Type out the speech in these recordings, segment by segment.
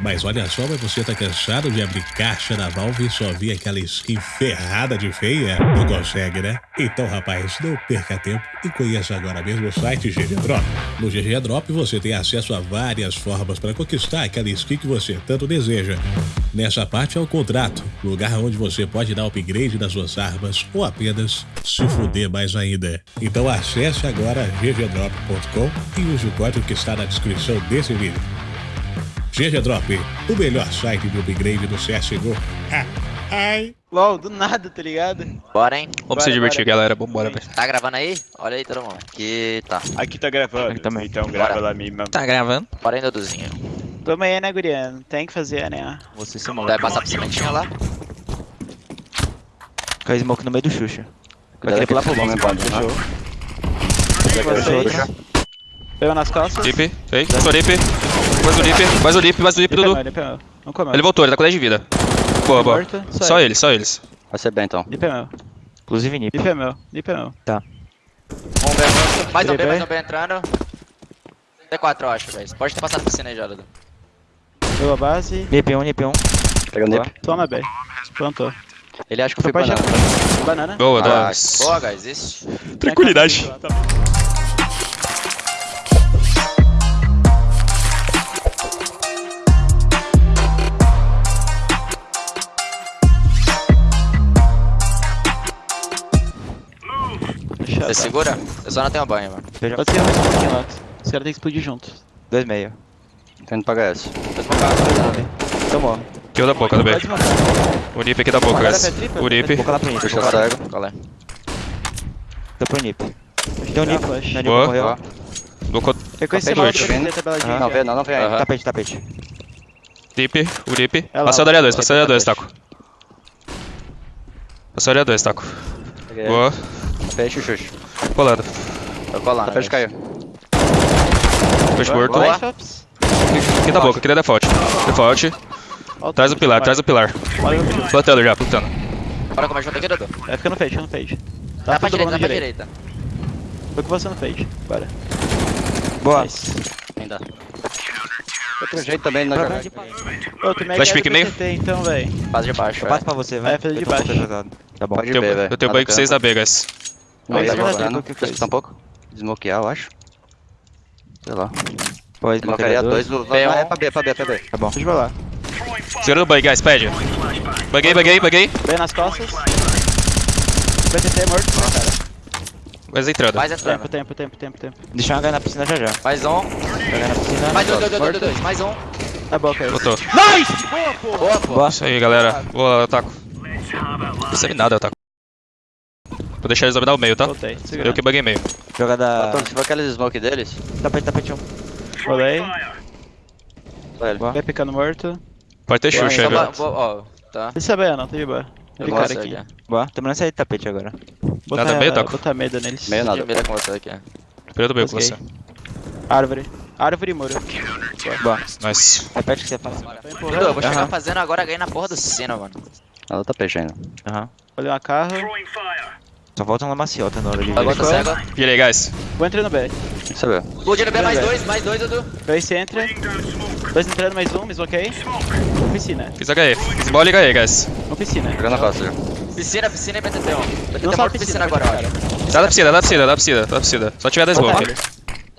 Mas olha só, mas você tá cansado de abrir caixa da Valve e só ver aquela skin ferrada de feia? Não consegue, né? Então, rapaz, não perca tempo e conheça agora mesmo o site GG Drop. No GG Drop você tem acesso a várias formas para conquistar aquela skin que você tanto deseja. Nessa parte é o contrato, lugar onde você pode dar upgrade nas suas armas ou apenas se fuder mais ainda. Então acesse agora ggdrop.com e use o código que está na descrição desse vídeo. GG Drop, o melhor site de upgrade do CSGO. Ai. LOL, do nada, tá ligado? Bora, hein? Vamos se Bora, divertir, bora. galera. Vambora, velho. Tá gravando aí? Olha aí todo mundo. Aqui tá. Aqui tá gravando, Aqui também. então grava Bora. lá mesmo. Tá gravando? Bora aí, Duduzinho. Tamo aí, né, guria? Não tem que fazer, né? Você se Vai maluco. passar por cimentinho lá? Cai smoke no meio do Xuxa. Vai Cuidado querer que pular pro não bomb, pode, fechou. Pegou nas costas. Fake. Sou Lip. Mais o Lip, mais o Lip, mais o Lip, Dudu. meu, lipa meu. Não comeu. Ele voltou, ele tá com 10 de vida. Boa, boa. Só eles, só eles. Vai ser bem então. Lipa meu. Inclusive Nip. Lipa meu. Lipa meu. Um B morto. Mais um B, B. mais um B entrando. T4, eu acho, velho. Pode ter passado por cima aí já, Dudu. Pegou a base. Nip 1, Nip 1. Pega o nip. Toma, B. Plantou. Ele acha que Foi banana. jantar. Banana. Boa, Ah, nice. Boa, guys. Isso. Tranquilidade. Você segura? Eu só não tenho banho, mano. Pode ser mais um pouquinho lá. Os caras têm que explodir junto. 2 meio. Tô indo pra HS. Tô smocado. Tomou. Kill da boca do B. O Nip aqui da boca, guys. O Nip. Vou colar pro Nip. Puxa cego. Qual é? Tô pro Nip. Tem um Nip. Nip Boa. morreu. Blocou Reconheci mal tabeladinha. Não vê, não, não vê ainda. Aham. Tapete, tapete. Nip, o Nip. É lá, Passou da área 2, passou da área 2, tapete. Taco. Passou da área 2, Taco. Boa. Fecha o xuxo. Colando. Tô colando. Tá fecha caiu. Push morto. Aqui da boca, aqui da default. Default. Traz o pilar, traz o pilar. Plantando já, plantando. Bora comer junto aqui, Dudu. É, fica no fade, fica no fade. Dá Tá pra direita, dá pra direita. Foi com você no fade. Bora. Boa. Nice. Ainda. Outro jeito também. Ô, tu me Flash quer pick do meio? PCT, então. Fase de baixo, Eu é. passo pra você, vai. Vai fazer de Eu tô baixo. Tá bom. Pode Eu ver, tenho, velho. eu tenho banho com 6 da canto. B, guys. Não, Aí, tá jogando. Despistar um pouco. Desmoquear, eu acho. Sei lá. Pode Desmocaria dois. do- P1. Não, é pra B, é pra B, é pra B. Tá bom. Deixa eu lá. Segura o bug, guys, pede. Buguei, buguei, buguei. Bem nas costas. É morto, né, cara? Mais entrando. Mais Tempo, entrando. tempo, tempo, tempo, tempo. Deixa eu jogar na piscina já já. Mais um. Jogar na piscina. Mais dois, dois, dois, dois, dois. Mais um. Tá bom, cara. Botou. Boa, pô. Boa. Isso aí, galera. Boa, Otaku. Não percebi nada, Otaku. Vou deixar eles dominar o meio, tá? Voltei. Eu que buguei meio. Joga da... Batom, se for aqueles smoke deles, Tapete, tapete 1. Rolei. ele. Vai picando morto. Pode ter Xuxa aí, boa- Ó, tá. É bem, não, tá de boa. Ele Nossa, cara aqui. Boa. Tô mandando sair de tapete agora. Botar, Nada meio, Taco? Botar medo neles. Meio nada. Mira com você aqui. Primeiro do meio com você. Árvore. Árvore e muro. Boa. Nice. Repete o que você faz. Eu vou chegar fazendo agora ganhei na porra do sino, mano. Nada tá peixe ainda. Aham. Olhei uma carro. Só falta uma maciota na hora de... Agora tá cego. Virei, guys. Vou entrar no B. Você viu? Explodindo B, mais dois, mais dois, Dudu. Dois você entra. Dois entrando, mais um, me desbloqueei. Uma piscina. Fiz HE. Fiz bola e HE, guys. Uma piscina. Jogando na costa já. Piscina, piscina e BTT, ó. BTT Não morto sabe piscina piscina agora, olha. Dá da piscina, dá da piscina, dá da piscina, dá da piscina. Só tiver 10 smoke.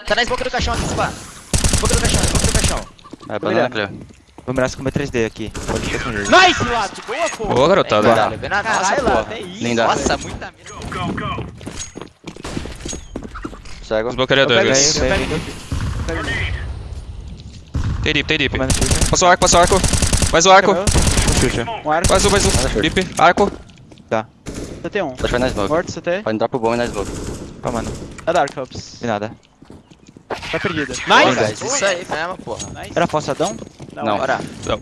Tá na smoke do caixão aqui, Spa. Smoke do caixão, smoke do caixão. É, banana clear. Vou mirar com o meu 3D aqui. Pode ficar com jeito. Nice, Lato! Boa, pô! Boa, garotada. Na nossa, Caralho, Lato, porra. é isso. Linda. Nossa, muita mira. Cego. Smokearia Eu 2, pego guys. eu pego Tem dip, tem dip. Passou arco, passou arco. Mais o arco. Um arco. Mais um, mais um. Dip, arco. CT um. Pode vai na smoke. Morto, CT. Pode entrar pro bom e na smoke. Ó, mano. É Dark Ops. De nada. Tá perdida. Nice! isso aí mesmo, porra. Era forçadão? Não. Bora. Não.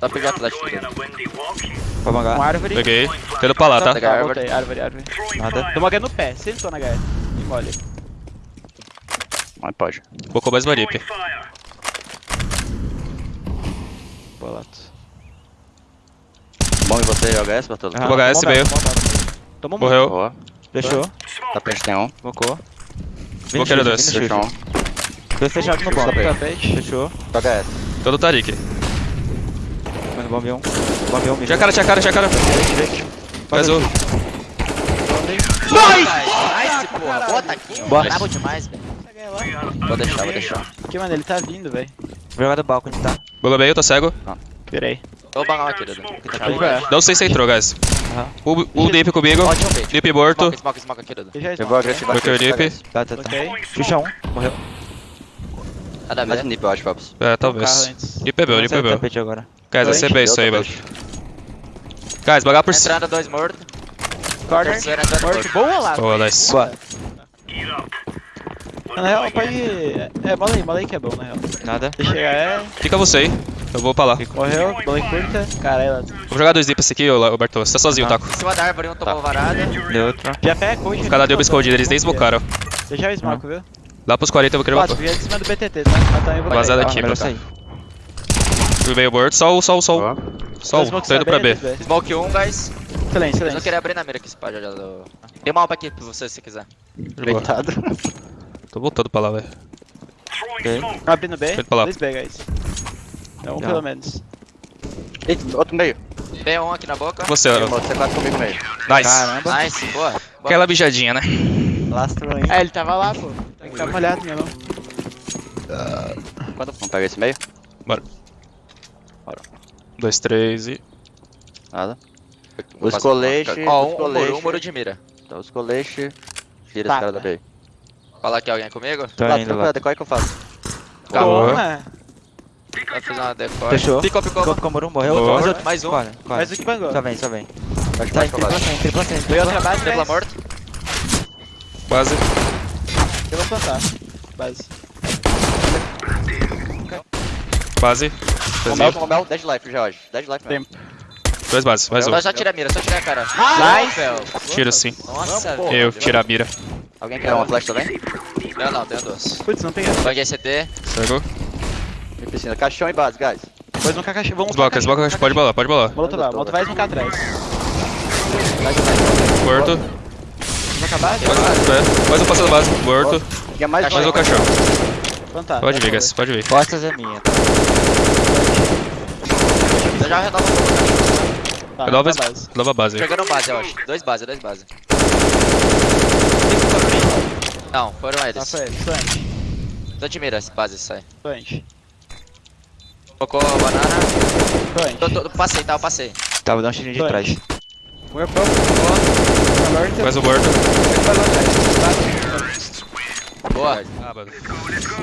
Só pegar. Dudu. Pode Um mangar. árvore. Peguei. Tendo pra lá, tá? Pegar Tá, árvore. voltei. Árvore, árvore. Nada. Toma H no pé. Sentou na H. E mole. Mas pode. Focou mais uma dip. Boa, Lato. Bom e você joga essa, Bartolo? Vou HS, Tomou veio. dano, tomou Morreu. Boa. Fechou. Tapete tem um. Mocou. Smokearia dois. Xuxa. Fechou um. Dois fechados no bom. Tapete. Tapete. Fechou. Joga essa. Todo Tarik. Mano, bombe um. Bombe um, Tinha cara, tinha cara, tinha cara. Mais um. Nice, porra. Bota aqui. Boa. Brabo demais, velho. Vou deixar, vou deixar. Aqui, mano, ele tá vindo, velho. Vou jogar do balcão, onde tá? Bola meio, tô cego. Pera aí. Vou bangar aqui, Dudu. Vai. Não sei se entrou, guys. Aham. O, o Deep comigo. Deep morto. Smoke, smoke, smoke aqui, Dudu. Já Pegou esmoca, agressivo. Foi o Deep. Tá, tá, tá. Xuxa um. Morreu. Nada a Mais um nip, eu acho, Paps. É, talvez. Deep é é do meu. tapete agora. Guys, vai ser bem isso aí, mano. Guys, bagar por cima. Entrada, dois mortos. Corner. Morto. Boa lá. Boa, nice. Boa. Na real, pode... É, bola aí, bola aí que é bom, na real. Nada. Deixa chegar, é... Fica você aí. Eu vou pra lá. Morreu, bola aí curta. Caralho. Vou jogar dois esse aqui, ô ô, Bartô. Você tá sozinho, Taco. Em cima da árvore, um tomou varada. Deu outro. Já pega coach. Cada deu escondido, eles nem smocaram. Deixa o smoke, viu? Lá pros 40 eu vou querer Quatro, matar. via de cima do BTT, tá? Mas também vou aqui, melhor pra cá. sair. Fui meio morto. Só o, só o, só o. Só o. Tô indo pra B. Smoke 1, guys. Excelente, Eu não excelente. queria abrir na mira aqui, já já do... Tem uma alpa aqui pra você, se quiser. Coitado. Tô voltando pra lá, velho. Abrindo B. Feito pra lá. Dois B, guys. É um pelo menos. Eita, outro meio. B1 aqui na boca. Você, ó. Outro C4 comigo meio. Nice. Caramba. Nice, boa. boa. Aquela mijadinha, né? Lastro aí. É, ele tava lá, pô. Que ficar molhado, meu não. Vamos pegar esse meio? Dois, três e. Nada. Vou Os colete. Ó, os um, um colete. muro, um muro de mira. Tá, os colete. Tira Tá. esse cara da meio. Fala aqui alguém comigo. Tô Lá, indo tranquilo, lá. decoy que eu faço. Toma. Vai fazer uma decoy. Fechou. Picou, picou. Ficou Comoro, morreu. Mais outro. Mais um. Corre, corre. Mais um que bangou. Só vem, só vem. Tá, tripla sem, tripla sem. Veio outra base, Tripla morto. Quase. Eu vou plantar. Base. Quase. Com mel, com mel, 10 life já hoje. 10 life mesmo. Dois bases, mais um. Só, tira a mira, só tira a cara. Nice. Nice. Tiro sim. Nossa, Eu tiro a mira. Alguém quer uma flash também? Não, não, tenho duas. Putz, não peguei. Banguei CT. Cego. Me piscina. Caixão e base, guys. Depois no caixa. Vamos Esboca, esboca, pode bolar, pode bolar. Molotov, vai. Molotov vai esmocar atrás. Morto. Acabar? É, Mais um passando base. Morto. Tinha mais Mais um um. caixão. Plantar. Pode vir, guys, pode vir. Costas é minha. tá? Eu já renova pouco. Tá, Renova na base. Nova base. Jogando base, eu acho. Dois base, dois base. Não, foram Tá, eles. foi ele. Flange. Tô de mira, base sai. Flange. Focou a banana. Tô, tô, passei, tá, eu passei. Tá, vou dar um tirinho de Dois. Tá. Mais um morto. Boa.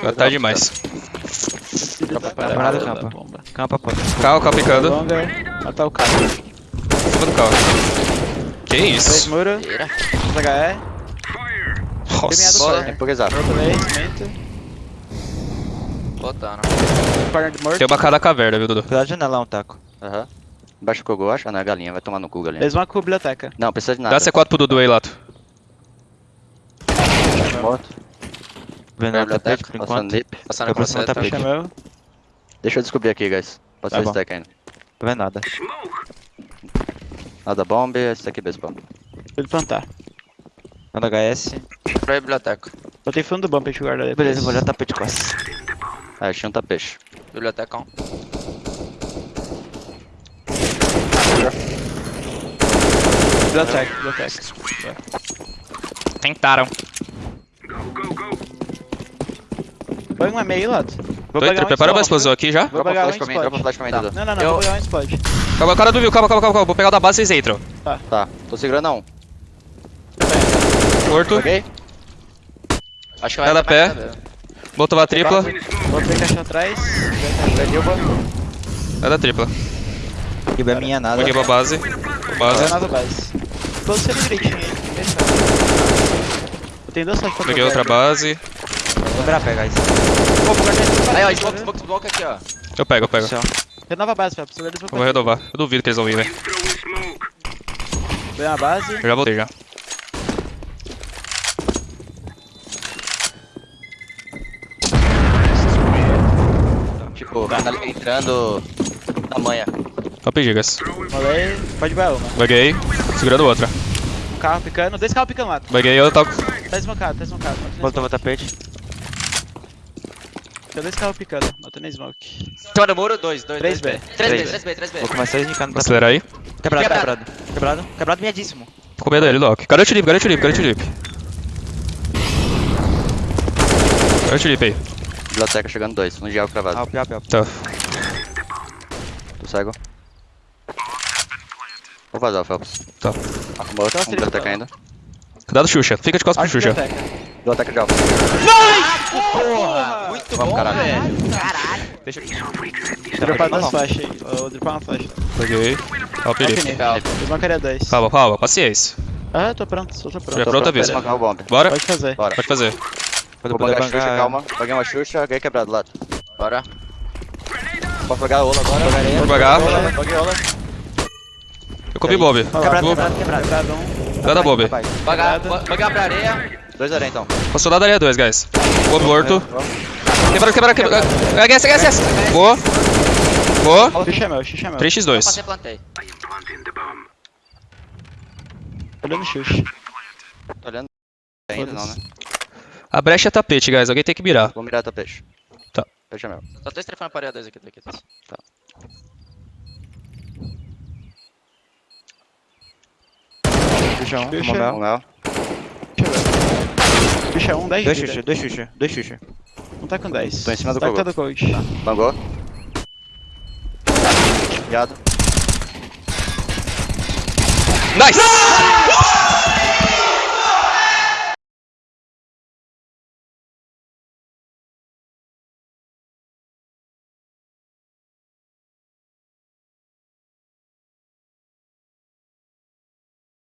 Ah, tá demais. Camarada campa. Campa, pô. Carro, carro picando. Matar o cara. Em cima do carro. Que isso? muro. Tira. Dois HE. Nossa. Outro também, cimento. Botando. De morto. Tem uma cara da caverna, viu, Dudu? Cuidado de janela, um taco. Aham. Embaixo do Kogo, acho. Ah, não, é galinha. Vai tomar no cu, galinha. Eles vão com a biblioteca. Não, precisa de nada. Dá C4 pro Dudu aí, Lato. Morto. Vendo no Biblioteca, tapete por passando enquanto. nip. Passando com você. tá tapete. Chamou. Deixa eu descobrir aqui, guys. Pode Tá ser bom. stack ainda. Não vê nada. Nada bomb, esse aqui baseball. Ele plantar. Manda HS. Pra biblioteca. Botei fundo do bom pra gente guardar depois. Beleza, vou olhar tapete de costas. Ah, achei um tapete. Biblioteca 1. Biblioteca, biblioteca. Tentaram. Põe um meio, Lato. Vou Tô entrando. Prepara uma explosão aqui já. Vou Dropa pegar um flash pra mim, dropa explode. flash pra mim, Tá. Dudu. Não, não, não, Eu- vou pegar um explode. Calma, o cara do viu. Calma, calma, calma, calma. Vou pegar o da base, vocês entram. Tá, tô segurando a um. Morto. Peguei? Acho que vai dar pé. mais nada. Botou a tripla. Botei caixa atrás. É da tripla. Riba é minha, nada. Peguei pra base. Vai Base. nova base. Posiciona direitinho aí. Eu tenho duas pra Peguei outra base. Vou virar pegar isso. Vou guardar esse Aí, ó, smoke, smoke, smoke aqui, ó. Eu pego, eu pego. Renova a base, Fábio. Eu vou renovar. Eu duvido que eles vão vir, velho. Ganhar a base. Eu já voltei já. Tipo, tá entrando na manha. Top gigas. Molei. Pode vai uma. Baguei. Segurando outra. Um carro picando. Dois carros picando lá. Baguei, eu toco. Tá desmocado, tá desmocado. Voltou o tapete. Tem dois carros picando, não tem nem smoke. Cima do muro, 2, 2, 3 3B. B. 3 B, 3 B, 3 B. Vou começar a snicar no Acelera aí. Quebrado, Quebrado. quebrado. Quebrado. Miadíssimo. Tô com medo dele, Loki. Cadê o Tulip? Cadê o Tulip? Cadê o Tulip? Cadê o Tulip aí? Biblioteca chegando dois. Um diabo cravado. Alp, alp, alp. Tá. Tô cego. Vou vazar, Phelps. Tá. Arrumou outro. Tá, Um biblioteca tá. ainda. Cuidado, Xuxa. Fica de costas pro Xuxa. biblioteca. De alfa. Porra! Muito Vamos, bom, caralho. velho. Vou dropar duas flechas aí. Vou dropar uma flecha. Peguei. Ó, o Felipe. Eu smocaria dois. Calma, calma. Paciência. Ah, tô pronto, só tô pronto. Já é pronto, avisa. Bora? Pode fazer. Bora. Pode fazer. Vou puder pagar a Xuxa, bancar. calma. Paguei uma Xuxa, ganhei quebrado do lado. Bora. Posso pagar a Ola agora? Vou paguei a Ola. Eu comi Bob. Quebrado, quebrado, quebrado. Quebrado um. Cuidado, Bob. Rapaz. Pagar, pagar pra areia. Dois areia então. Passou da área 2, guys. Boa, morto. Quebrado, quebrado, quebrado. HS, HS, HS. Boa. Boa. Xuxa é meu, xuxa é meu. 3x2. Passei, plantei. Olhando xuxa. Tô olhando. Ainda não, né? A brecha é tapete, guys. Alguém tem que mirar. Vou mirar teu peixe. Tá. Peixe é meu. Só tô estrefando a parede 2 aqui, daqui. Xuxa um, Tomou Um mel. mel. Xuxa é um, 10 Dois de vida. Xuxa, dois Xuxa, dois Xuxa. Um tá com 10. Tô em cima do tá com Kogo. todo coach. Bangou. Viado. Nice!